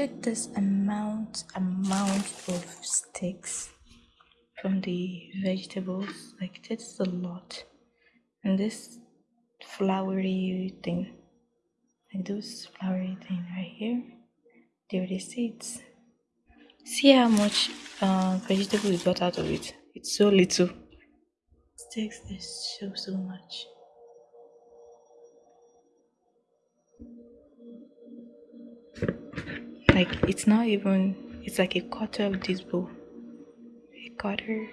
check this amount amount of sticks from the vegetables. Like that's a lot. And this flowery thing. Like those flowery thing right here they're the seeds. See how much uh, vegetable we got out of it? It's so little. Sticks this so so much like it's not even it's like a quarter of this bowl. A quarter